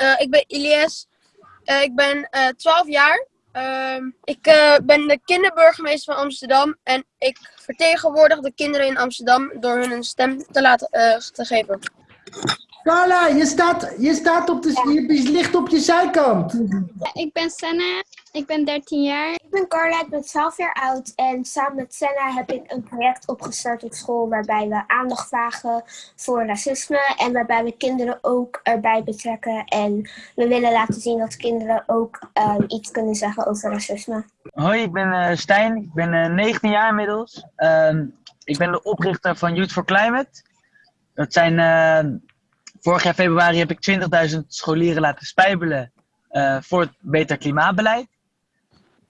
Eh, ik ben Ilias. Eh, ik ben eh 12 jaar. Ehm, ik ben de kinderburgemeester van Amsterdam. En ik vertegenwoordig de kinderen in Amsterdam door hun een stem te laten te geven. Carla, je staat, je staat op de, je ligt op je zijkant. Ik ben Senna, ik ben 13 jaar. Ik ben Carla, ik ben 12 jaar oud en samen met Senna heb ik een project opgestart op school waarbij we aandacht vragen voor racisme en waarbij we kinderen ook erbij betrekken. En we willen laten zien dat kinderen ook ehm, iets kunnen zeggen over racisme. Hoi, ik ben eh, Stijn. Ik ben eh, 19 jaar inmiddels. Ehm, ik ben de oprichter van Youth for Climate. Dat zijn, eh, vorig jaar februari heb ik 20.000 scholieren laten spijbelen eh, voor het beter klimaatbeleid.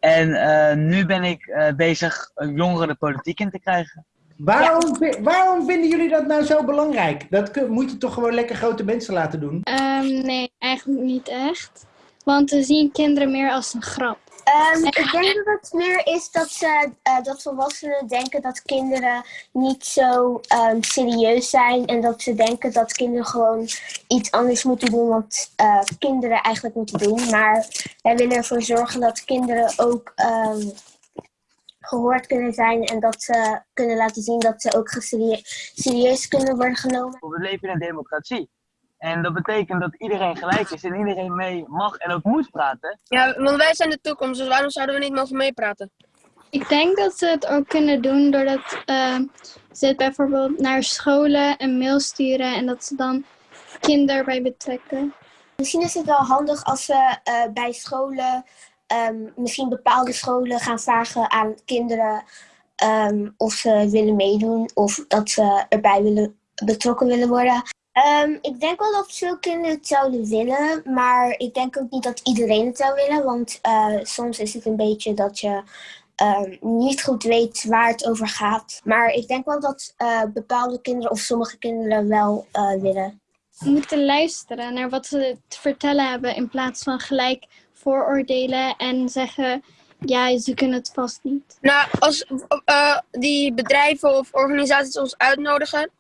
En eh, nu ben ik eh, bezig jongeren de politiek in te krijgen. Waarom, waarom vinden jullie dat nou zo belangrijk? Dat kun- moet je toch gewoon lekker grote mensen laten doen? Ehm, nee, eigenlijk niet echt. Want we zien kinderen meer als een grap. Ehm, ik denk dat het meer is dat, ze, eh, dat volwassenen denken dat kinderen niet zo ehm, serieus zijn. En dat ze denken dat kinderen gewoon iets anders moeten doen wat eh, kinderen eigenlijk moeten doen. Maar wij willen ervoor zorgen dat kinderen ook ehm, gehoord kunnen zijn. En dat ze kunnen laten zien dat ze ook serieus kunnen worden genomen. We leven in een democratie. En dat betekent dat iedereen gelijk is en iedereen mee mag en ook moet praten. Ja, want wij zijn de toekomst, dus waarom zouden we niet mogen meepraten? Ik denk dat ze het ook kunnen doen doordat ehm, ze het bijvoorbeeld naar scholen een mail sturen en dat ze dan kinderen bij betrekken. Misschien is het wel handig als we eh, bij scholen, ehm, misschien bepaalde scholen gaan vragen aan kinderen ehm, of ze willen meedoen of dat ze erbij willen, betrokken willen worden. Ehm, ik denk wel dat veel kinderen het zouden willen, maar ik denk ook niet dat iedereen het zou willen, want eh, soms is het een beetje dat je ehm, niet goed weet waar het over gaat. Maar ik denk wel dat eh, bepaalde kinderen of sommige kinderen wel eh, willen. We moeten luisteren naar wat ze te vertellen hebben in plaats van gelijk vooroordelen en zeggen, ja, ze kunnen het vast niet. Nou, als eh, die bedrijven of organisaties ons uitnodigen,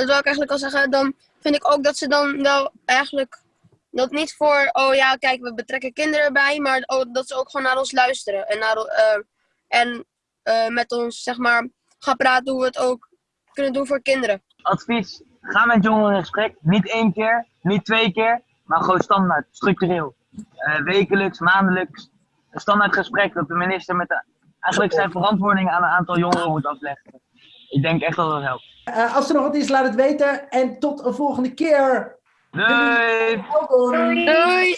dat wil ik eigenlijk al zeggen, dan vind ik ook dat ze dan wel eigenlijk dat niet voor, oh ja, kijk, we betrekken kinderen erbij, maar ook dat ze ook gewoon naar ons luisteren en, naar, eh, en eh, met ons, zeg maar, gaan praten hoe we het ook kunnen doen voor kinderen. Advies, ga met jongeren in gesprek. Niet één keer, niet twee keer, maar gewoon standaard, structureel. Eh, wekelijks, maandelijks. Een standaard gesprek dat de minister met de, eigenlijk zijn verantwoording aan een aantal jongeren moet afleggen. Ik denk echt dat dat helpt. Eh, als er nog wat is, laat het weten. En tot een volgende keer. Doei! Welkom. Doei!